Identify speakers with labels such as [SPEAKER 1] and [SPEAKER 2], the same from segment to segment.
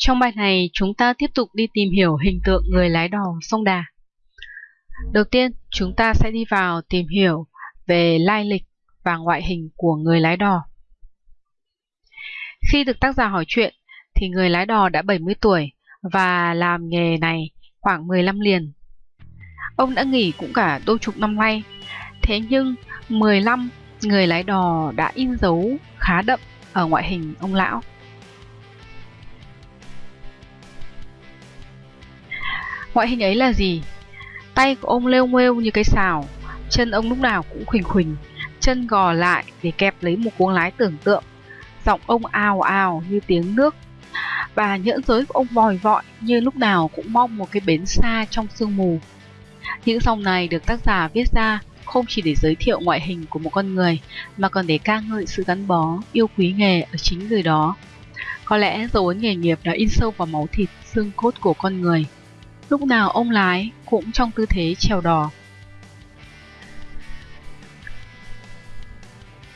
[SPEAKER 1] Trong bài này, chúng ta tiếp tục đi tìm hiểu hình tượng người lái đò sông Đà. Đầu tiên, chúng ta sẽ đi vào tìm hiểu về lai lịch và ngoại hình của người lái đò. Khi được tác giả hỏi chuyện, thì người lái đò đã 70 tuổi và làm nghề này khoảng 15 liền. Ông đã nghỉ cũng cả đôi chục năm nay, thế nhưng 15 người lái đò đã in dấu khá đậm ở ngoại hình ông lão. Ngoại hình ấy là gì? Tay của ông lêu mêu như cái xào, chân ông lúc nào cũng khuỳnh khuỳnh, chân gò lại để kẹp lấy một cuống lái tưởng tượng. Giọng ông ào ào như tiếng nước và nhẫn giới của ông vòi vọi như lúc nào cũng mong một cái bến xa trong sương mù. Những dòng này được tác giả viết ra không chỉ để giới thiệu ngoại hình của một con người mà còn để ca ngợi sự gắn bó, yêu quý nghề ở chính người đó. Có lẽ dấu ấn nghề nghiệp đã in sâu vào máu thịt, xương cốt của con người. Lúc nào ông lái cũng trong tư thế trèo đò.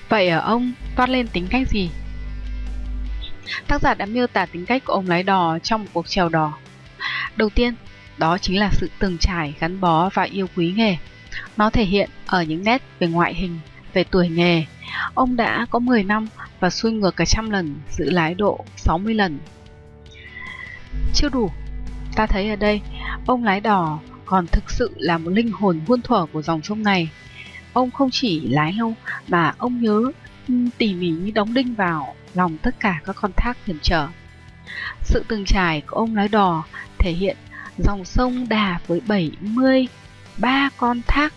[SPEAKER 1] Vậy ở ông toát lên tính cách gì? Tác giả đã miêu tả tính cách của ông lái đò trong một cuộc trèo đò. Đầu tiên, đó chính là sự từng trải, gắn bó và yêu quý nghề. Nó thể hiện ở những nét về ngoại hình, về tuổi nghề. Ông đã có 10 năm và xuôi ngược cả trăm lần, giữ lái độ 60 lần. Chưa đủ, ta thấy ở đây, ông lái đò còn thực sự là một linh hồn muôn thuở của dòng sông này. Ông không chỉ lái lâu mà ông nhớ ừ, tỉ mỉ như đóng đinh vào lòng tất cả các con thác hiểm trở. Sự từng trải của ông lái đò thể hiện dòng sông Đà với 73 con thác,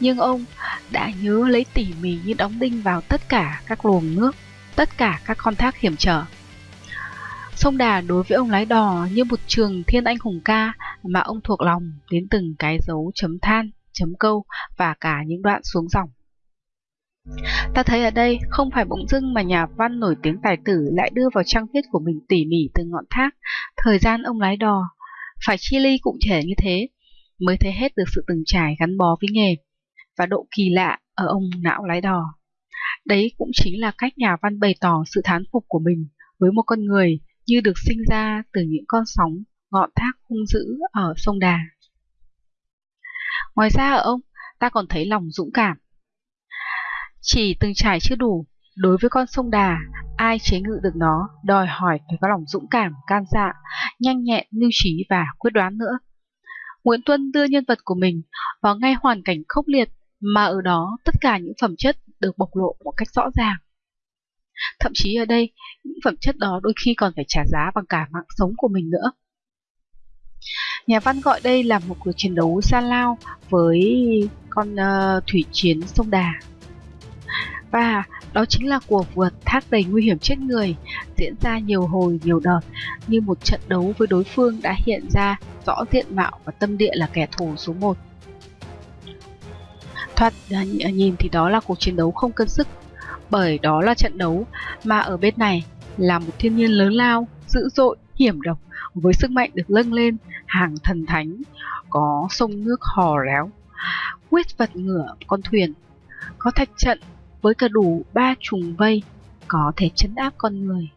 [SPEAKER 1] nhưng ông đã nhớ lấy tỉ mỉ như đóng đinh vào tất cả các luồng nước, tất cả các con thác hiểm trở. Sông Đà đối với ông lái đò như một trường thiên anh hùng ca mà ông thuộc lòng đến từng cái dấu chấm than, chấm câu và cả những đoạn xuống dòng. Ta thấy ở đây không phải bỗng dưng mà nhà văn nổi tiếng tài tử lại đưa vào trang viết của mình tỉ mỉ từng ngọn thác, thời gian ông lái đò. Phải chi ly cụ thể như thế mới thấy hết được sự từng trải gắn bó với nghề và độ kỳ lạ ở ông não lái đò. Đấy cũng chính là cách nhà văn bày tỏ sự thán phục của mình với một con người như được sinh ra từ những con sóng ngọn thác hung dữ ở sông Đà. Ngoài ra ở ông, ta còn thấy lòng dũng cảm, chỉ từng trải chưa đủ, đối với con sông Đà, ai chế ngự được nó, đòi hỏi phải có lòng dũng cảm, can dạ, nhanh nhẹn, lưu trí và quyết đoán nữa. Nguyễn Tuân đưa nhân vật của mình vào ngay hoàn cảnh khốc liệt mà ở đó tất cả những phẩm chất được bộc lộ một cách rõ ràng. Thậm chí ở đây, những phẩm chất đó đôi khi còn phải trả giá bằng cả mạng sống của mình nữa. Nhà văn gọi đây là một cuộc chiến đấu xa lao với con uh, thủy chiến sông Đà. Và đó chính là cuộc vượt thác đầy nguy hiểm chết người, diễn ra nhiều hồi nhiều đợt, như một trận đấu với đối phương đã hiện ra rõ diện mạo và tâm địa là kẻ thù số 1. Thoạt ờ, nhìn thì đó là cuộc chiến đấu không cân sức, bởi đó là trận đấu mà ở bên này là một thiên nhiên lớn lao, dữ dội, hiểm độc với sức mạnh được lâng lên hàng thần thánh, có sông nước hò réo, quyết vật ngửa con thuyền, có thạch trận với cả đủ ba trùng vây có thể chấn áp con người.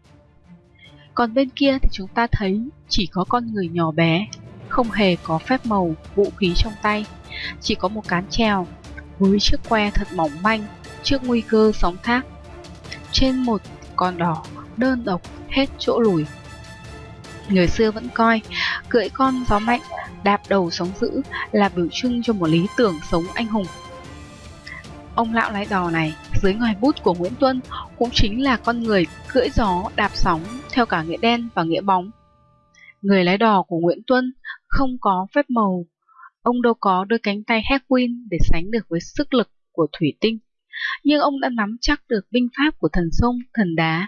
[SPEAKER 1] Còn bên kia thì chúng ta thấy chỉ có con người nhỏ bé, không hề có phép màu, vũ khí trong tay, chỉ có một cán treo với chiếc que thật mỏng manh trước nguy cơ sóng thác. Trên một con đỏ đơn độc hết chỗ lùi. Người xưa vẫn coi cưỡi con gió mạnh, đạp đầu sóng dữ là biểu trưng cho một lý tưởng sống anh hùng. Ông lão lái đò này dưới ngòi bút của Nguyễn Tuân cũng chính là con người cưỡi gió đạp sóng theo cả nghĩa đen và nghĩa bóng. Người lái đò của Nguyễn Tuân không có phép màu, ông đâu có đôi cánh tay Hedwin để sánh được với sức lực của thủy tinh, nhưng ông đã nắm chắc được binh pháp của thần sông, thần đá.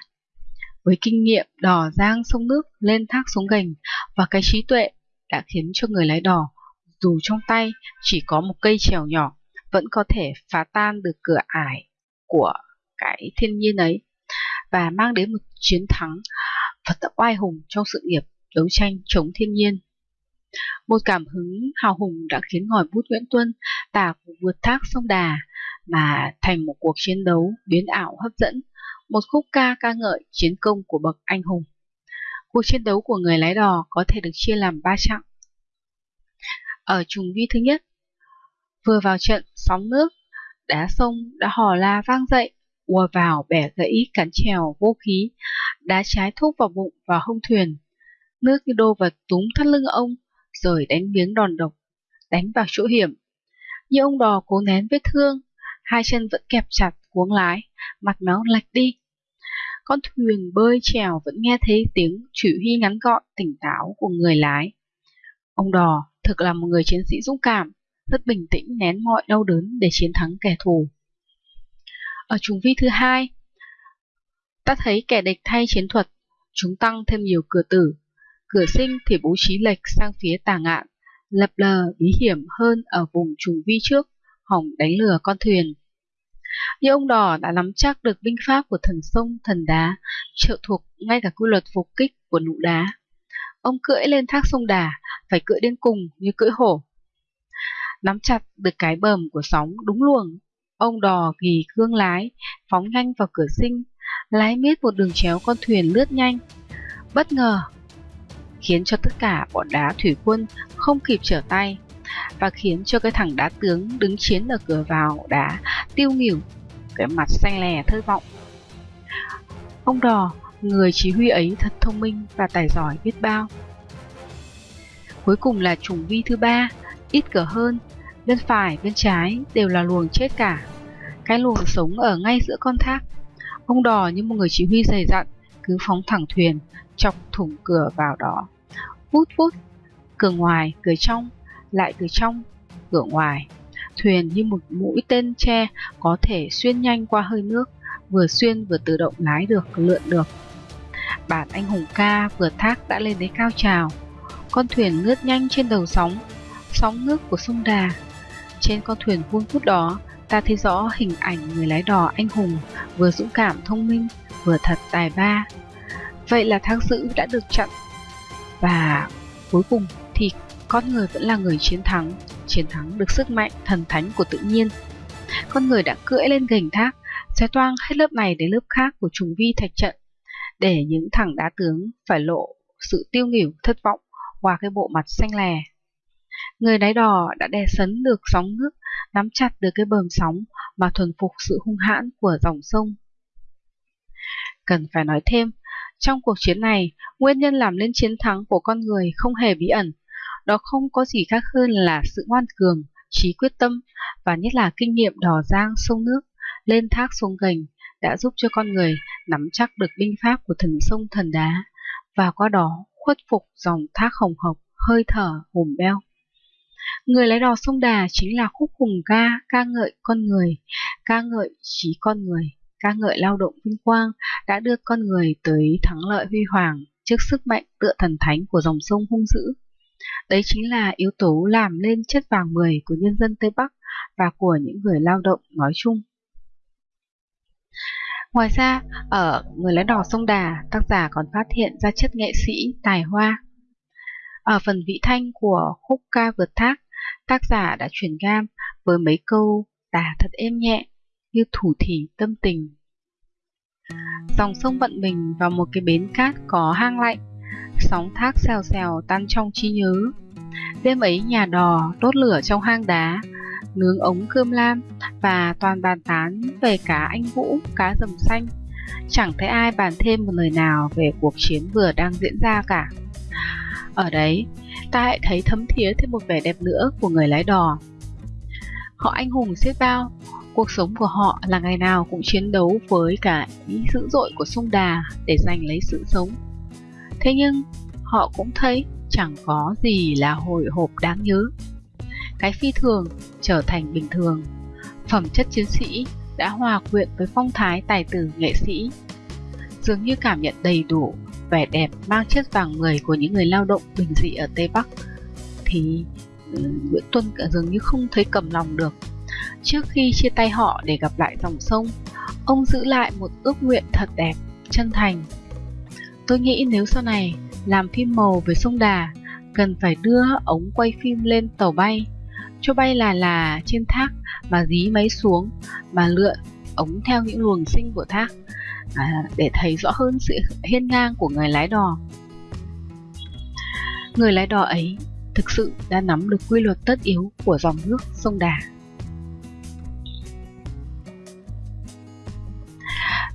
[SPEAKER 1] Với kinh nghiệm đò giang sông nước lên thác xuống gành và cái trí tuệ đã khiến cho người lái đò dù trong tay chỉ có một cây chèo nhỏ vẫn có thể phá tan được cửa ải của cái thiên nhiên ấy và mang đến một chiến thắng thật là oai hùng trong sự nghiệp đấu tranh chống thiên nhiên. Một cảm hứng hào hùng đã khiến ngòi bút Nguyễn Tuân tả vượt thác sông Đà mà thành một cuộc chiến đấu biến ảo hấp dẫn, một khúc ca ca ngợi chiến công của bậc anh hùng. Cuộc chiến đấu của người lái đò có thể được chia làm 3 chặng. Ở trùng vi thứ nhất, vừa vào trận sóng nước, đá sông đã hò la vang dậy, ùa vào bẻ gãy cắn chèo vô khí, đá trái thúc vào bụng và hông thuyền. Nước như đô vật túm thắt lưng ông, rồi đánh miếng đòn độc, đánh vào chỗ hiểm. Như ông đò cố nén vết thương, hai chân vẫn kẹp chặt cuống lái, mặt méo lệch đi. Con thuyền bơi trèo vẫn nghe thấy tiếng chỉ huy ngắn gọn, tỉnh táo của người lái. Ông đò thực là một người chiến sĩ dũng cảm, rất bình tĩnh nén mọi đau đớn để chiến thắng kẻ thù. Ở trùng vi thứ hai, ta thấy kẻ địch thay chiến thuật, chúng tăng thêm nhiều cửa tử. Cửa sinh thì bố trí lệch sang phía tà ngạn, lập lờ bí hiểm hơn ở vùng trùng vi trước, hỏng đánh lừa con thuyền. Nhưng ông đỏ đã nắm chắc được binh pháp của thần sông, thần đá, trợ thuộc ngay cả quy luật phục kích của nụ đá. Ông cưỡi lên thác sông đà, phải cưỡi đến cùng như cưỡi hổ. Nắm chặt được cái bờm của sóng đúng luồng, ông đò ghi gương lái, phóng nhanh vào cửa sinh, lái miết một đường chéo con thuyền lướt nhanh. Bất ngờ, khiến cho tất cả bọn đá thủy quân không kịp trở tay, và khiến cho cái thằng đá tướng đứng chiến ở cửa vào đá tiêu nghỉu, cái mặt xanh lè thất vọng. Ông đò, người chỉ huy ấy thật thông minh và tài giỏi biết bao. Cuối cùng là trùng vi thứ ba, ít cỡ hơn, bên phải, bên trái đều là luồng chết cả. Cái luồng sống ở ngay giữa con thác. Ông đò như một người chỉ huy dày dặn, cứ phóng thẳng thuyền, chọc thủng cửa vào đó. Vút vút, cửa ngoài, cửa trong, lại từ trong, cửa ngoài. Thuyền như một mũi tên tre có thể xuyên nhanh qua hơi nước, vừa xuyên vừa tự động lái được, lượn được. Bản anh hùng ca vừa thác đã lên đến cao trào. Con thuyền ngước nhanh trên đầu sóng, sóng nước của sông Đà. Trên con thuyền vuông vút đó, ta thấy rõ hình ảnh người lái đò anh hùng, vừa dũng cảm thông minh, vừa thật tài ba. Vậy là thác dữ đã được chặn. Và cuối cùng thì con người vẫn là người chiến thắng, chiến thắng được sức mạnh thần thánh của tự nhiên. Con người đã cưỡi lên gành thác, xé toang hết lớp này đến lớp khác của trùng vi thạch trận, để những thằng đá tướng phải lộ sự tiêu nghỉu thất vọng qua cái bộ mặt xanh lè. Người đáy đò đã đè sấn được sóng nước, nắm chặt được cái bờm sóng mà thuần phục sự hung hãn của dòng sông. Cần phải nói thêm, trong cuộc chiến này, nguyên nhân làm nên chiến thắng của con người không hề bí ẩn, đó không có gì khác hơn là sự ngoan cường, trí quyết tâm và nhất là kinh nghiệm đò giang sông nước, lên thác xuống gành đã giúp cho con người nắm chắc được binh pháp của thần sông thần đá và qua đó khuất phục dòng thác hồng hộc hơi thở hùm beo. Người lái đò sông Đà chính là khúc hùng ca, ca ngợi con người, ca ngợi trí con người, ca ngợi lao động vinh quang đã đưa con người tới thắng lợi huy hoàng trước sức mạnh tựa thần thánh của dòng sông hung dữ. Đấy chính là yếu tố làm lên chất vàng 10 của nhân dân Tây Bắc và của những người lao động nói chung. Ngoài ra, ở Người lái đò sông Đà, tác giả còn phát hiện ra chất nghệ sĩ tài hoa. Ở phần vị thanh của khúc ca vượt thác, tác giả đã chuyển gam với mấy câu tả thật êm nhẹ như thủ thỉ tâm tình. Dòng sông vận mình vào một cái bến cát có hang lạnh, sóng thác xèo xèo tan trong trí nhớ. Đêm ấy nhà đò đốt lửa trong hang đá, nướng ống cơm lam và toàn bàn tán về cá anh vũ, cá rầm xanh. Chẳng thấy ai bàn thêm một lời nào về cuộc chiến vừa đang diễn ra cả. Ở đấy, ta lại thấy thấm thía thêm một vẻ đẹp nữa của người lái đò. Họ anh hùng xiết bao, cuộc sống của họ là ngày nào cũng chiến đấu với cả ý dữ dội của sông Đà để giành lấy sự sống. Thế nhưng, họ cũng thấy chẳng có gì là hồi hộp đáng nhớ. Cái phi thường trở thành bình thường. Phẩm chất chiến sĩ đã hòa quyện với phong thái tài tử nghệ sĩ. Dường như cảm nhận đầy đủ vẻ đẹp mang chất vàng người của những người lao động bình dị ở Tây Bắc thì ừ, Nguyễn Tuân dường như không thấy cầm lòng được. Trước khi chia tay họ để gặp lại dòng sông, ông giữ lại một ước nguyện thật đẹp, chân thành. Tôi nghĩ nếu sau này làm phim màu về sông Đà, cần phải đưa ống quay phim lên tàu bay, cho bay là là trên thác mà dí máy xuống, mà lượn ống theo những luồng sinh của thác à, để thấy rõ hơn sự hiên ngang của người lái đò. Người lái đò ấy thực sự đã nắm được quy luật tất yếu của dòng nước sông Đà.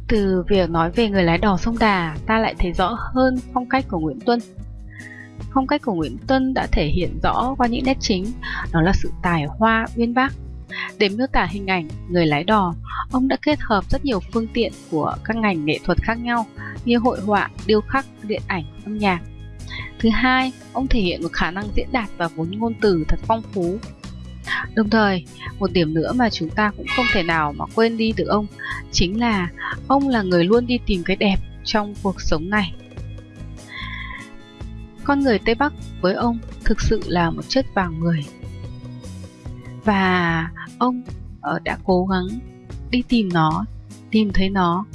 [SPEAKER 1] Từ việc nói về người lái đò sông Đà, ta lại thấy rõ hơn phong cách của Nguyễn Tuân. Phong cách của Nguyễn Tuân đã thể hiện rõ qua những nét chính, đó là sự tài hoa uyên bác. Để miêu tả hình ảnh người lái đò, ông đã kết hợp rất nhiều phương tiện của các ngành nghệ thuật khác nhau như hội họa, điêu khắc, điện ảnh, âm nhạc. Thứ hai, ông thể hiện một khả năng diễn đạt và vốn ngôn từ thật phong phú. Đồng thời, một điểm nữa mà chúng ta cũng không thể nào mà quên đi được ông chính là ông là người luôn đi tìm cái đẹp trong cuộc sống này. Con người Tây Bắc với ông thực sự là một chất vàng người. Và ông ờ, đã cố gắng đi tìm nó, tìm thấy nó.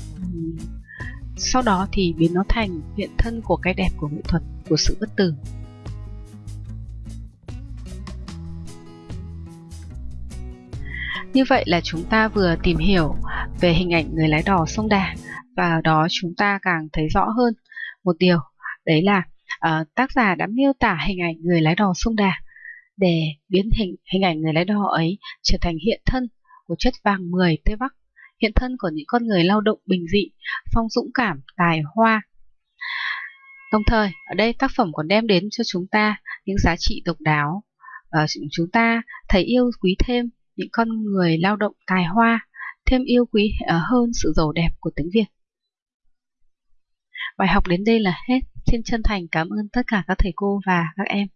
[SPEAKER 1] Sau đó thì biến nó thành hiện thân của cái đẹp của nghệ thuật, của sự bất tử. Như vậy là chúng ta vừa tìm hiểu về hình ảnh người lái đò sông Đà và đó chúng ta càng thấy rõ hơn một điều đấy là uh, tác giả đã miêu tả hình ảnh người lái đò sông Đà để biến hình hình ảnh người lái đò ấy trở thành hiện thân của chất vàng 10 Tây Bắc, hiện thân của những con người lao động bình dị, phong dũng cảm, tài hoa. Đồng thời, ở đây tác phẩm còn đem đến cho chúng ta những giá trị độc đáo. Uh, chúng ta thấy yêu quý thêm những con người lao động tài hoa, thêm yêu quý ờ, hơn sự giàu đẹp của tiếng Việt. Bài học đến đây là hết. Xin chân thành cảm ơn tất cả các thầy cô và các em.